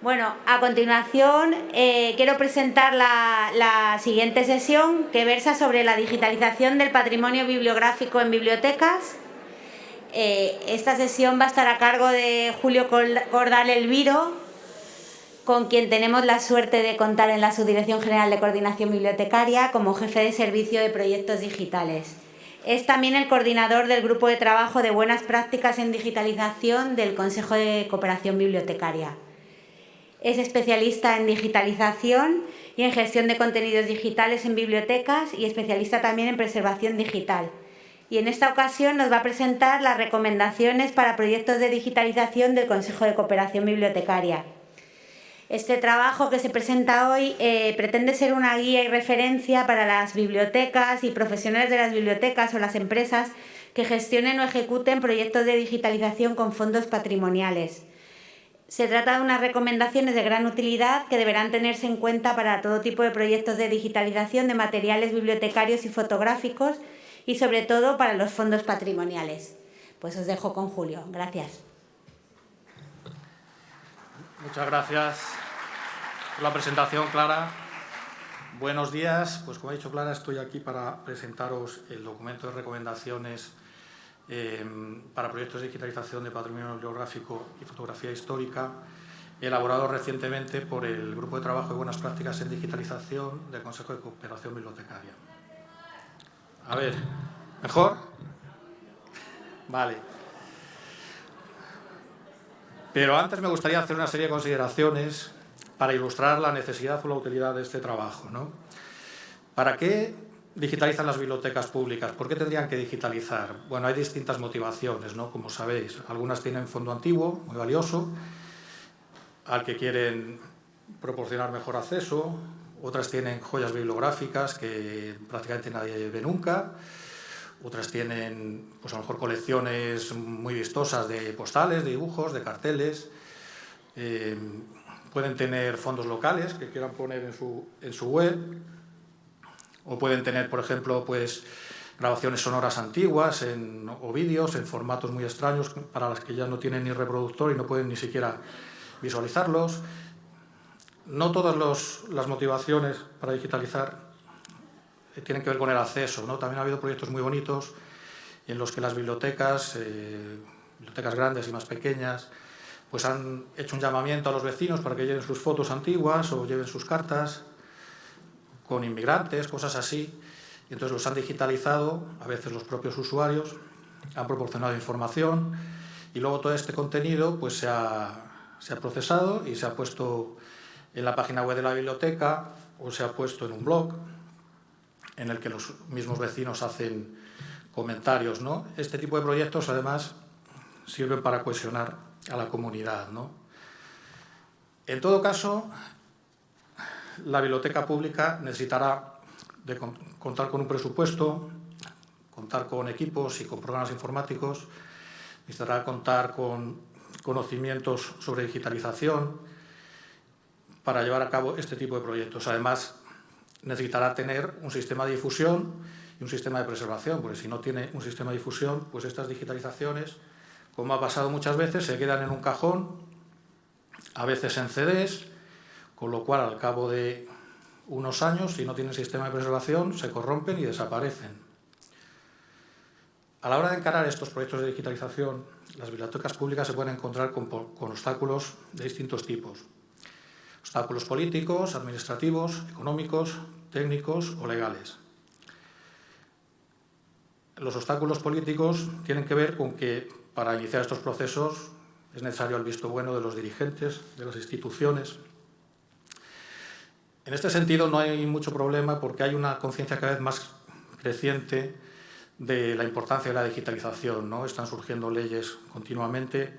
Bueno, a continuación eh, quiero presentar la, siguiente sesión que versa sobre la digitalización del patrimonio bibliográfico en bibliotecas. Eh, esta sesión va a estar a cargo de Julio Cordal Elviro, con quien tenemos la suerte de contar en la Subdirección General de Coordinación Bibliotecaria como jefe de servicio de proyectos digitales. Es también el coordinador del Grupo de Trabajo de Buenas Prácticas en Digitalización del Consejo de Cooperación Bibliotecaria. Es especialista en digitalización y en gestión de contenidos digitales en bibliotecas y especialista también en preservación digital. Y en esta ocasión nos va a presentar las recomendaciones para proyectos de digitalización del Consejo de Cooperación Bibliotecaria. Este trabajo que se presenta hoy eh, pretende ser una guía y referencia para las bibliotecas y profesionales de las bibliotecas o las empresas que gestionen o ejecuten proyectos de digitalización con fondos patrimoniales. Se trata de unas recomendaciones de gran utilidad que deberán tenerse en cuenta para todo tipo de proyectos de digitalización de materiales bibliotecarios y fotográficos y sobre todo para los fondos patrimoniales. Pues os dejo con Julio. Gracias. Muchas gracias por la presentación, Clara. Buenos días. Pues como ha dicho Clara, estoy aquí para presentaros el documento de recomendaciones Em, para proyectos de digitalización de patrimonio bibliográfico y fotografía histórica, elaborado recientemente por el Grupo de Trabajo de Buenas Prácticas en Digitalización del Consejo de Cooperación Bibliotecaria. A ver, ¿mejor? Vale. Pero antes me gustaría hacer una serie de consideraciones para ilustrar la necesidad o la utilidad de este trabajo. ¿no? ¿Para qué digitalizan las bibliotecas públicas. ¿Por qué tendrían que digitalizar? Bueno, hay distintas motivaciones, ¿no? Como sabéis, algunas tienen fondo antiguo, muy valioso, al que quieren proporcionar mejor acceso, otras tienen joyas bibliográficas que prácticamente nadie ve nunca, otras tienen pues a lo mejor colecciones muy vistosas de postales, de dibujos, de carteles, eh, pueden tener fondos locales que quieran poner en su, en su web, o pueden tener, por ejemplo, pues, grabaciones sonoras antiguas o vídeos en formatos muy extraños para las que ya no tienen ni reproductor y no pueden ni siquiera visualizarlos. No todas las motivaciones para digitalizar eh, tienen que ver con el acceso. ¿no? También ha habido proyectos muy bonitos en los que las bibliotecas, eh, bibliotecas grandes y más pequeñas, pues han hecho un llamamiento a los vecinos para que lleven sus fotos antiguas o lleven sus cartas con inmigrantes, cosas así, y entonces los han digitalizado, a veces los propios usuarios, han proporcionado información y luego todo este contenido pues, se, ha, se ha procesado y se ha puesto en la página web de la biblioteca o se ha puesto en un blog en el que los mismos vecinos hacen comentarios. ¿no? Este tipo de proyectos además sirven para cohesionar a la comunidad. ¿no? En todo caso, la biblioteca pública necesitará contar con un presupuesto, contar con equipos y con programas informáticos, necesitará contar con conocimientos sobre digitalización para llevar a cabo este tipo de proyectos. Además, necesitará tener un sistema de difusión y un sistema de preservación, porque si no tiene un sistema de difusión, pues estas digitalizaciones, como ha pasado muchas veces, se quedan en un cajón, a veces en CDs, con lo cual al cabo de unos años, si no tienen sistema de preservación, se corrompen y desaparecen. A la hora de encarar estos proyectos de digitalización, las bibliotecas públicas se pueden encontrar con, obstáculos de distintos tipos. Obstáculos políticos, administrativos, económicos, técnicos o legales. Los obstáculos políticos tienen que ver con que para iniciar estos procesos es necesario el visto bueno de los dirigentes, de las instituciones, en este sentido no hay mucho problema porque hay una conciencia cada vez más creciente de la importancia de la digitalización. ¿no? Están surgiendo leyes continuamente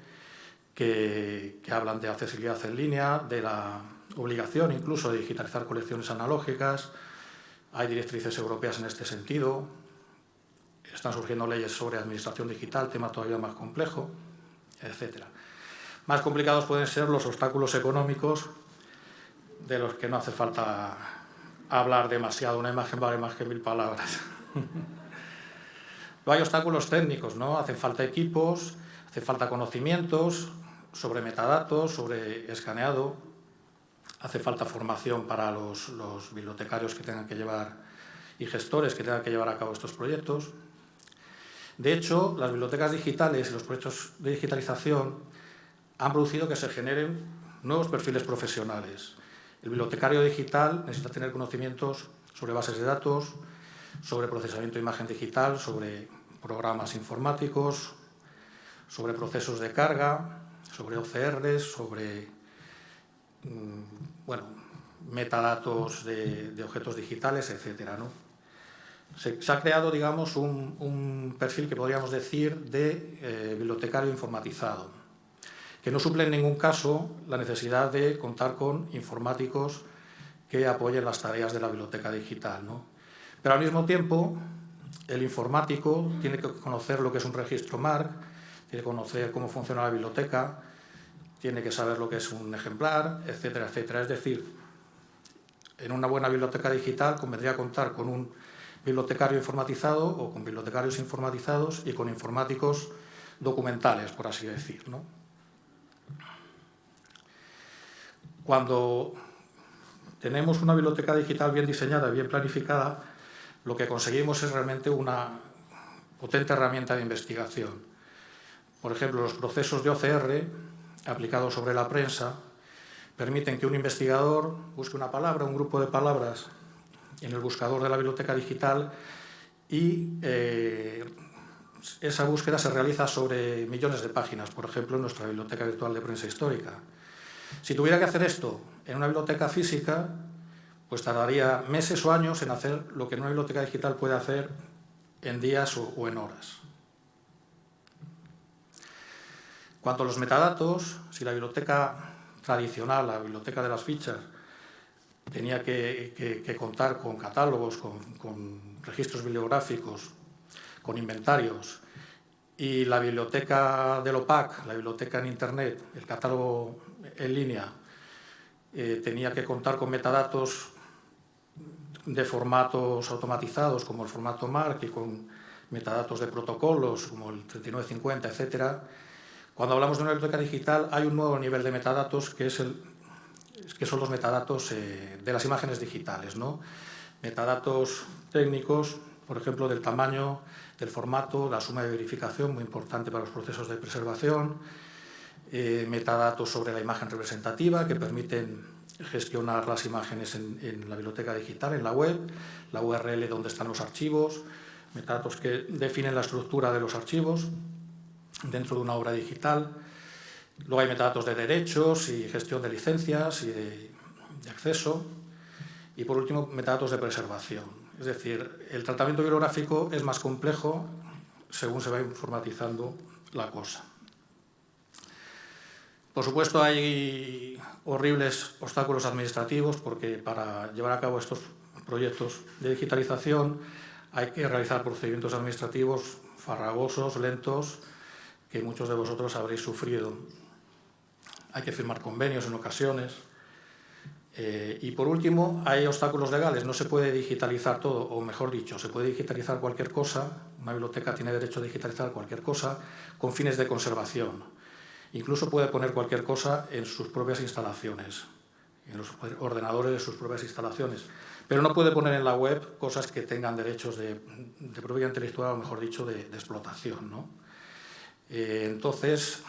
que, hablan de accesibilidad en línea, de la obligación incluso de digitalizar colecciones analógicas, hay directrices europeas en este sentido, están surgiendo leyes sobre administración digital, tema todavía más complejo, etc. Más complicados pueden ser los obstáculos económicos de los que no hace falta hablar demasiado, una imagen vale más que mil palabras. Hay obstáculos técnicos, ¿no? Hacen falta equipos, hace falta conocimientos sobre metadatos, sobre escaneado, hace falta formación para los, bibliotecarios que tengan que llevar y gestores que tengan que llevar a cabo estos proyectos. De hecho, las bibliotecas digitales y los proyectos de digitalización han producido que se generen nuevos perfiles profesionales. El bibliotecario digital necesita tener conocimientos sobre bases de datos, sobre procesamiento de imagen digital, sobre programas informáticos, sobre procesos de carga, sobre OCRs, sobre mm, bueno, metadatos de, objetos digitales, etc. Se, ha creado digamos, un, perfil que podríamos decir de eh, bibliotecario informatizado, que no suple en ningún caso la necesidad de contar con informáticos que apoyen las tareas de la biblioteca digital. Pero al mismo tiempo, el informático tiene que conocer lo que es un registro MARC, tiene que conocer cómo funciona la biblioteca, tiene que saber lo que es un ejemplar, etcétera, etcétera. Es decir, en una buena biblioteca digital convendría contar con un bibliotecario informatizado o con bibliotecarios informatizados y con informáticos documentales, por así decir. Cuando tenemos una biblioteca digital bien diseñada, bien planificada, lo que conseguimos es realmente una potente herramienta de investigación. Por ejemplo, los procesos de OCR aplicados sobre la prensa permiten que un investigador busque una palabra, un grupo de palabras en el buscador de la biblioteca digital y eh, esa búsqueda se realiza sobre millones de páginas, por ejemplo, en nuestra biblioteca virtual de prensa histórica. Si tuviera que hacer esto en una biblioteca física, pues tardaría meses o años en hacer lo que una biblioteca digital puede hacer en días o, en horas. Cuanto a los metadatos, si la biblioteca tradicional, la biblioteca de las fichas, tenía que, contar con catálogos, con, registros bibliográficos, con inventarios, y la biblioteca del OPAC, la biblioteca en Internet, el catálogo en línea, eh, tenía que contar con metadatos de formatos automatizados como el formato MARC y con metadatos de protocolos como el 3950, etc. Cuando hablamos de una biblioteca digital hay un nuevo nivel de metadatos que, es el, que son los metadatos eh, de las imágenes digitales. ¿no? Metadatos técnicos, por ejemplo, del tamaño, del formato, la suma de verificación, muy importante para los procesos de preservación, eh, metadatos sobre la imagen representativa que permiten gestionar las imágenes en, la biblioteca digital, en la web, la URL donde están los archivos, metadatos que definen la estructura de los archivos dentro de una obra digital. Luego hay metadatos de derechos y gestión de licencias y de, acceso. Y por último, metadatos de preservación. Es decir, el tratamiento bibliográfico es más complejo según se va informatizando la cosa. Por supuesto, hay horribles obstáculos administrativos porque para llevar a cabo estos proyectos de digitalización hay que realizar procedimientos administrativos farragosos, lentos, que muchos de vosotros habréis sufrido. Hay que firmar convenios en ocasiones. Eh, y por último, hay obstáculos legales. No se puede digitalizar todo, o mejor dicho, se puede digitalizar cualquier cosa. Una biblioteca tiene derecho a digitalizar cualquier cosa con fines de conservación. Incluso puede poner cualquier cosa en sus propias instalaciones, en los ordenadores de sus propias instalaciones. Pero no puede poner en la web cosas que tengan derechos de, propiedad intelectual, o mejor dicho, de, explotación. Eh, entonces,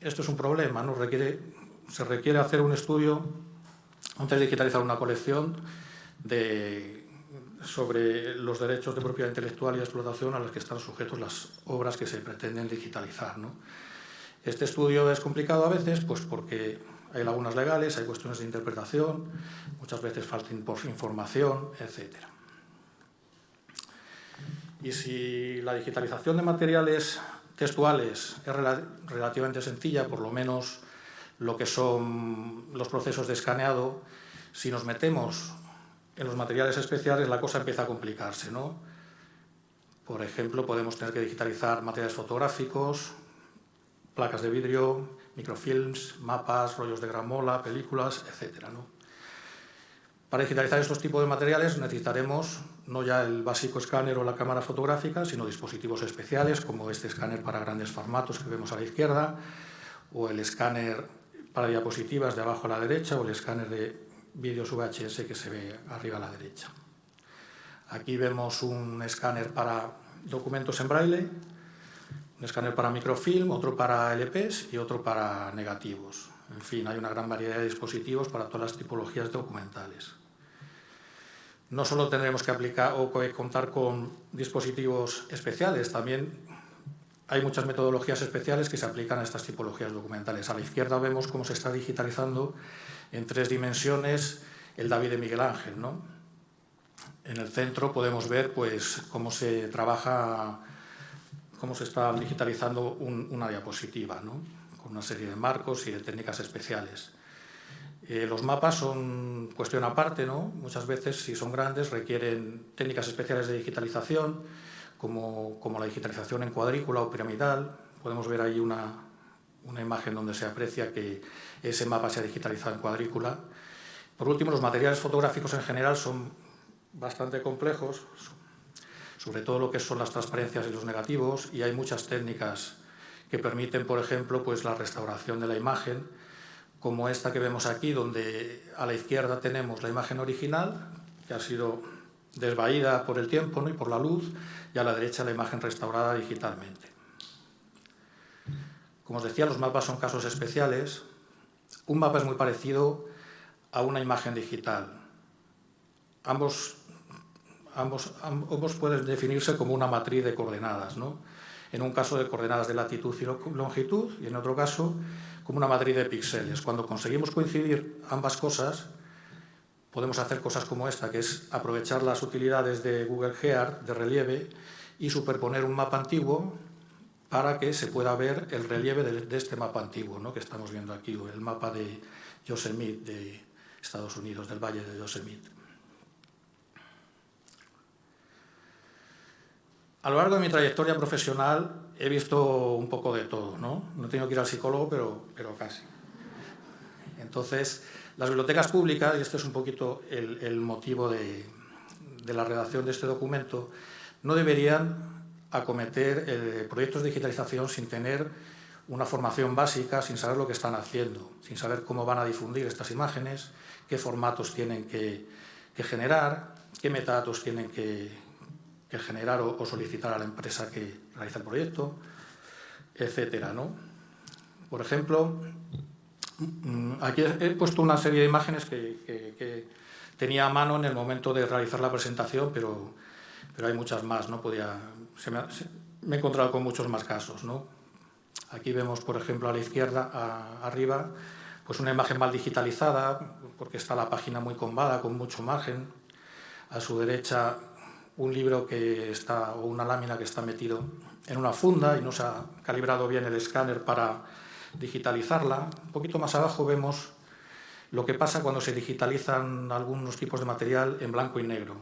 esto es un problema, se requiere hacer un estudio antes de digitalizar una colección sobre los derechos de propiedad intelectual y explotación a los que están sujetos las obras que se pretenden digitalizar. Este estudio es complicado a veces pues porque hay lagunas legales, hay cuestiones de interpretación, muchas veces falta información, etc. Y si la digitalización de materiales textuales es relativamente sencilla, por lo menos lo que son los procesos de escaneado, si nos metemos en los materiales especiales la cosa empieza a complicarse. ¿no? Por ejemplo, podemos tener que digitalizar materiales fotográficos, placas de vidrio, microfilms, mapas, rollos de gramola, películas, etc. Para digitalizar estos tipos de materiales necesitaremos no ya el básico escáner o la cámara fotográfica, sino dispositivos especiales como este escáner para grandes formatos que vemos a la izquierda, o el escáner para diapositivas de abajo a la derecha, o el escáner de vídeos VHS que se ve arriba a la derecha. Aquí vemos un escáner para documentos en braille, un escáner para microfilm, otro para LPs y otro para negativos. En fin, hay una gran variedad de dispositivos para todas las tipologías documentales. No solo tendremos que aplicar o contar con dispositivos especiales, también hay muchas metodologías especiales que se aplican a estas tipologías documentales. A la izquierda vemos cómo se está digitalizando en tres dimensiones el David de Miguel Ángel. ¿no? En el centro podemos ver pues, cómo se trabaja, cómo se está digitalizando una diapositiva, ¿no? con una serie de marcos y de técnicas especiales. Eh, los mapas son cuestión aparte, ¿no? muchas veces si son grandes requieren técnicas especiales de digitalización, como, como la digitalización en cuadrícula o piramidal. Podemos ver ahí una, una imagen donde se aprecia que ese mapa se ha digitalizado en cuadrícula. Por último, los materiales fotográficos en general son bastante complejos, sobre todo lo que son las transparencias y los negativos, y hay muchas técnicas que permiten, por ejemplo, pues la restauración de la imagen, como esta que vemos aquí, donde a la izquierda tenemos la imagen original, que ha sido desvaída por el tiempo y por la luz, y a la derecha la imagen restaurada digitalmente. Como os decía, los mapas son casos especiales. Un mapa es muy parecido a una imagen digital. Ambos, ambos, ambos pueden definirse como una matriz de coordenadas, ¿no? en un caso de coordenadas de latitud y longitud y en otro caso como una matriz de píxeles. Cuando conseguimos coincidir ambas cosas, podemos hacer cosas como esta, que es aprovechar las utilidades de Google Earth de relieve y superponer un mapa antiguo para que se pueda ver el relieve de, este mapa antiguo ¿no? que estamos viendo aquí, el mapa de Yosemite de Estados Unidos, del Valle de Yosemite. A lo largo de mi trayectoria profesional he visto un poco de todo, ¿no? No he tenido que ir al psicólogo, pero, pero casi. Entonces, las bibliotecas públicas, y este es un poquito el, motivo de, la redacción de este documento, no deberían acometer eh, proyectos de digitalización sin tener una formación básica, sin saber lo que están haciendo, sin saber cómo van a difundir estas imágenes, qué formatos tienen que, generar, qué metadatos tienen que, generar o, solicitar a la empresa que realiza el proyecto, etcétera, ¿no? Por ejemplo, mm, aquí he puesto una serie de imágenes que, tenía a mano en el momento de realizar la presentación, pero, pero hay muchas más, ¿no? Podía, me, he encontrado con muchos más casos. ¿no? Aquí vemos, por ejemplo, a la izquierda, arriba, pues una imagen mal digitalizada, porque está la página muy combada, con mucho margen. A su derecha, un libro que está, o una lámina que está metido en una funda y no se ha calibrado bien el escáner para digitalizarla. Un poquito más abajo vemos lo que pasa cuando se digitalizan algunos tipos de material en blanco y negro.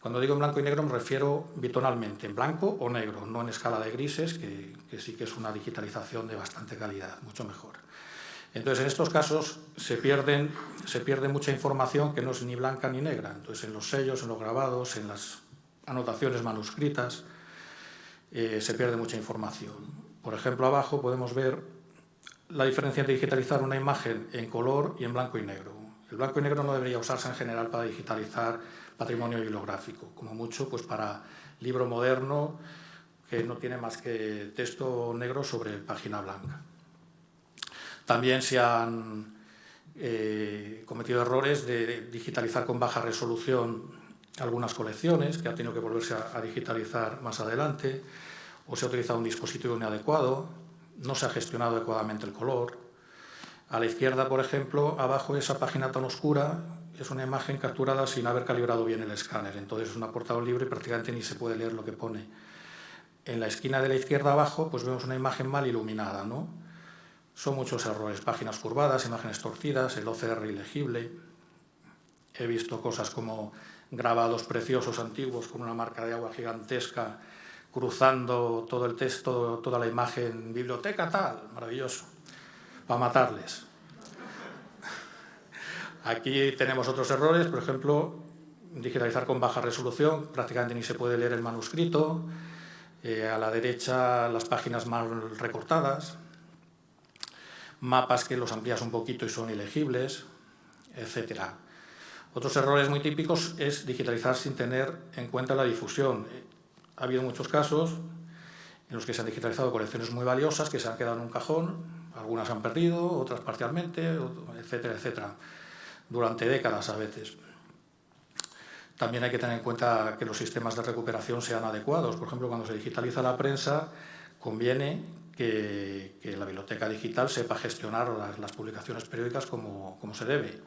Cuando digo en blanco y negro me refiero bitonalmente, en blanco o negro, no en escala de grises, que, sí que es una digitalización de bastante calidad, mucho mejor. Entonces, en estos casos se, pierden, se pierde mucha información que no es ni blanca ni negra. Entonces, en los sellos, en los grabados, en las anotaciones manuscritas, eh, se pierde mucha información. Por ejemplo, abajo podemos ver la diferencia entre digitalizar una imagen en color y en blanco y negro. El blanco y negro no debería usarse en general para digitalizar patrimonio bibliográfico, como mucho pues para libro moderno que no tiene más que texto negro sobre página blanca. También se han eh, cometido errores de digitalizar con baja resolución algunas colecciones, que ha tenido que volverse a, digitalizar más adelante, o se ha utilizado un dispositivo inadecuado, no se ha gestionado adecuadamente el color. A la izquierda, por ejemplo, abajo esa página tan oscura es una imagen capturada sin haber calibrado bien el escáner, entonces es una portada libre y prácticamente ni se puede leer lo que pone. En la esquina de la izquierda abajo pues vemos una imagen mal iluminada, ¿no? Son muchos errores, páginas curvadas, imágenes torcidas, el OCR ilegible. He visto cosas como grabados preciosos antiguos con una marca de agua gigantesca cruzando todo el texto, toda la imagen, biblioteca tal, maravilloso, para matarles. Aquí tenemos otros errores, por ejemplo, digitalizar con baja resolución, prácticamente ni se puede leer el manuscrito, eh, a la derecha las páginas mal recortadas, mapas que los amplías un poquito y son ilegibles, etc. Otros errores muy típicos es digitalizar sin tener en cuenta la difusión. Ha habido muchos casos en los que se han digitalizado colecciones muy valiosas que se han quedado en un cajón, algunas han perdido, otras parcialmente, etcétera, etcétera, durante décadas a veces. También hay que tener en cuenta que los sistemas de recuperación sean adecuados. Por ejemplo, cuando se digitaliza la prensa, conviene que, la biblioteca digital sepa gestionar las, publicaciones periódicas como, se debe,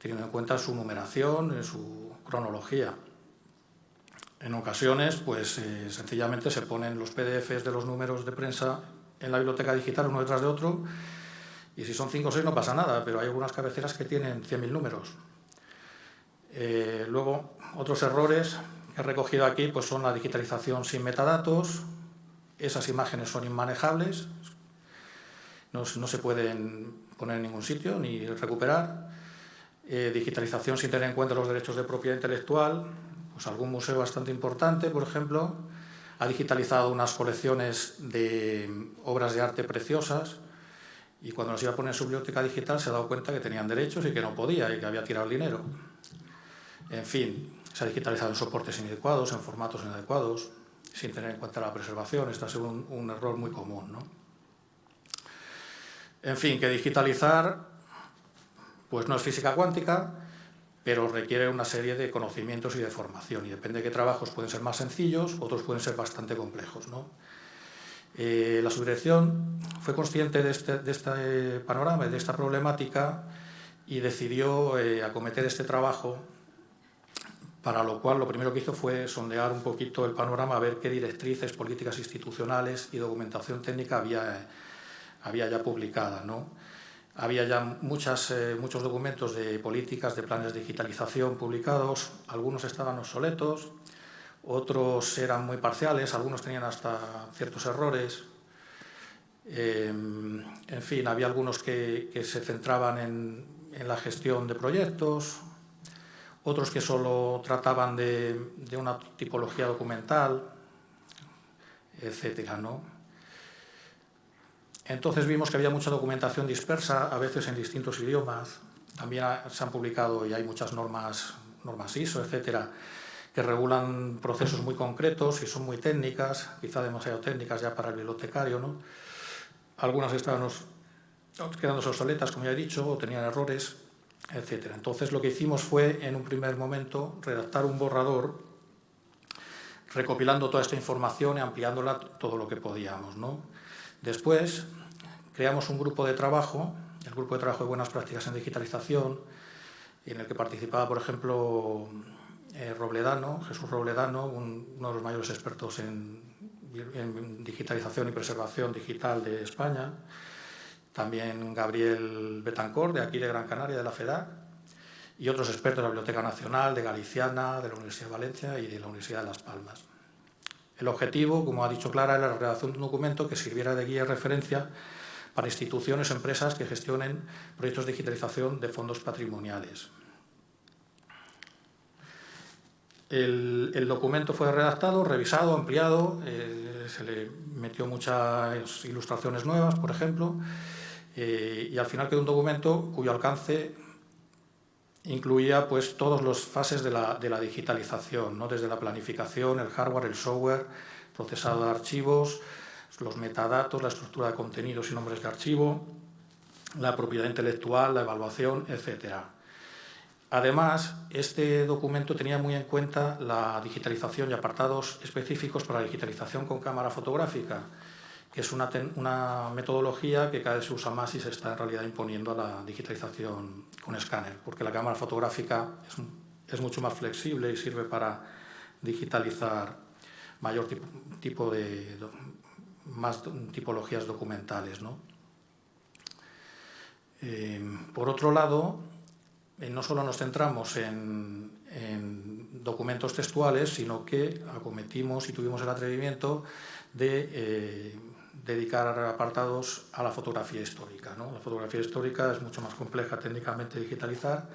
teniendo en cuenta su numeración, su cronología. En ocasiones, pues eh, sencillamente se ponen los PDFs de los números de prensa en la biblioteca digital uno detrás de otro y si son 5 o 6 no pasa nada, pero hay algunas cabeceras que tienen 100.000 números. Eh, luego, otros errores que he recogido aquí pues son la digitalización sin metadatos, esas imágenes son inmanejables, no, se pueden poner en ningún sitio ni recuperar. Eh, digitalización sin tener en cuenta los derechos de propiedad intelectual, pues algún museo bastante importante, por ejemplo, ha digitalizado unas colecciones de obras de arte preciosas y cuando las iba a poner en su biblioteca digital se ha dado cuenta que tenían derechos y que no podía y que había tirado el dinero. En fin, se ha digitalizado en soportes inadecuados, en formatos inadecuados, sin tener en cuenta la preservación. Este ha sido un, error muy común. ¿no? En fin, que digitalizar pues no es física cuántica, pero requiere una serie de conocimientos y de formación. Y depende de qué trabajos pueden ser más sencillos, otros pueden ser bastante complejos. Eh, la subdirección fue consciente de este, este panorama, de esta problemática, y decidió eh, acometer este trabajo para lo cual lo primero que hizo fue sondear un poquito el panorama, a ver qué directrices, políticas institucionales y documentación técnica había, había ya publicada. ¿no? Había ya muchas, eh, muchos documentos de políticas, de planes de digitalización publicados, algunos estaban obsoletos, otros eran muy parciales, algunos tenían hasta ciertos errores. Eh, en fin, había algunos que, que se centraban en, en la gestión de proyectos, otros que solo trataban de, una tipología documental, etcétera, ¿no? Entonces vimos que había mucha documentación dispersa, a veces en distintos idiomas. También se han publicado y hay muchas normas, normas ISO, etcétera, que regulan procesos muy concretos y son muy técnicas, quizá demasiado técnicas ya para el bibliotecario. ¿no? Algunas estaban quedándose obsoletas, como ya he dicho, o tenían errores etc. Entonces lo que hicimos fue, en un primer momento, redactar un borrador recopilando toda esta información y ampliándola todo lo que podíamos. ¿no? Después creamos un grupo de trabajo, el Grupo de Trabajo de Buenas Prácticas en Digitalización, en el que participaba, por ejemplo, eh, Robledano, Jesús Robledano, uno de los mayores expertos en, en digitalización y preservación digital de España, también Gabriel Betancor, de aquí de Gran Canaria, de la FEDAC, y otros expertos de la Biblioteca Nacional, de Galiciana, de la Universidad de Valencia y de la Universidad de Las Palmas. El objetivo, como ha dicho Clara, era la redacción de un documento que sirviera de guía y referencia para instituciones o empresas que gestionen proyectos de digitalización de fondos patrimoniales. El, documento fue redactado, revisado, ampliado, eh, se le metió muchas ilustraciones nuevas, por ejemplo, eh, y al final quedó un documento cuyo alcance incluía pues, todas las fases de la, digitalización, ¿no? desde la planificación, el hardware, el software, procesado de archivos, los metadatos, la estructura de contenidos y nombres de archivo, la propiedad intelectual, la evaluación, etc. Además, este documento tenía muy en cuenta la digitalización y apartados específicos para la digitalización con cámara fotográfica, que es una, una, metodología que cada vez se usa más y se está en realidad imponiendo a la digitalización con escáner, porque la cámara fotográfica es, mucho más flexible y sirve para digitalizar mayor tipo, de, más tipologías documentales. ¿no? Eh, por otro lado, eh, no solo nos centramos en, en, documentos textuales, sino que acometimos y tuvimos el atrevimiento de eh, dedicar apartados a la fotografía histórica. ¿no? La fotografía histórica es mucho más compleja técnicamente digitalizar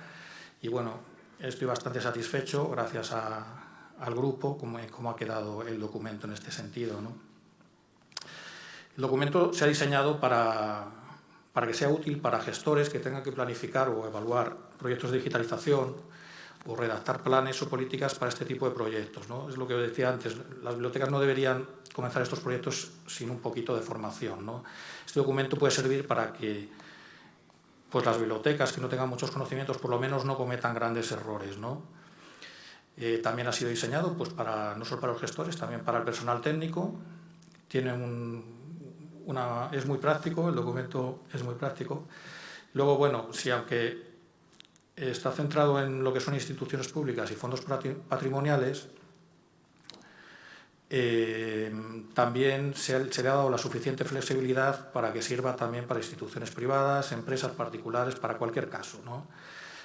y bueno, estoy bastante satisfecho gracias al grupo como, ha quedado el documento en este sentido. ¿no? El documento se ha diseñado para, para que sea útil para gestores que tengan que planificar o evaluar proyectos de digitalización o redactar planes o políticas para este tipo de proyectos. ¿no? Es lo que decía antes, las bibliotecas no deberían comenzar estos proyectos sin un poquito de formación. ¿no? Este documento puede servir para que pues, las bibliotecas que no tengan muchos conocimientos por lo menos no cometan grandes errores. ¿no? Eh, también ha sido diseñado pues, para, no solo para los gestores, también para el personal técnico. Tiene una, es muy práctico, el documento es muy práctico. Luego, bueno, si aunque está centrado en lo que son instituciones públicas y fondos patrimoniales, eh, también se, le ha dado la suficiente flexibilidad para que sirva también para instituciones privadas, empresas particulares, para cualquier caso. No,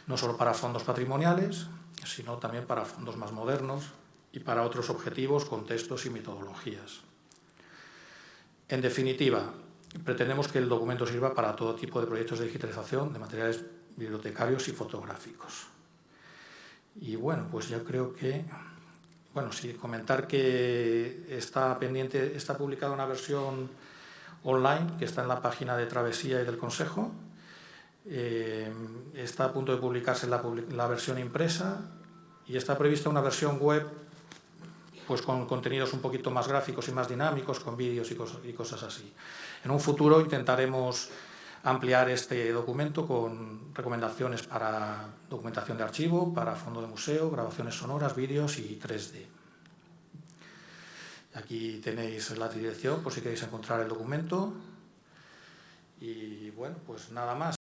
no solo para fondos patrimoniales, sino también para fondos más modernos y para otros objetivos, contextos y metodologías. En definitiva, pretendemos que el documento sirva para todo tipo de proyectos de digitalización de materiales bibliotecarios y fotográficos. Y bueno, pues yo creo que, bueno, sí, comentar que está pendiente, está publicada una versión online que está en la página de Travesía y del Consejo. Eh, está a punto de publicarse la, versión impresa y está prevista una versión web pues con contenidos un poquito más gráficos y más dinámicos, con vídeos y, y cosas así. En un futuro intentaremos ampliar este documento con recomendaciones para documentación de archivo, para fondo de museo, grabaciones sonoras, vídeos y 3D. Aquí tenéis la dirección por si queréis encontrar el documento. Y bueno, pues nada más.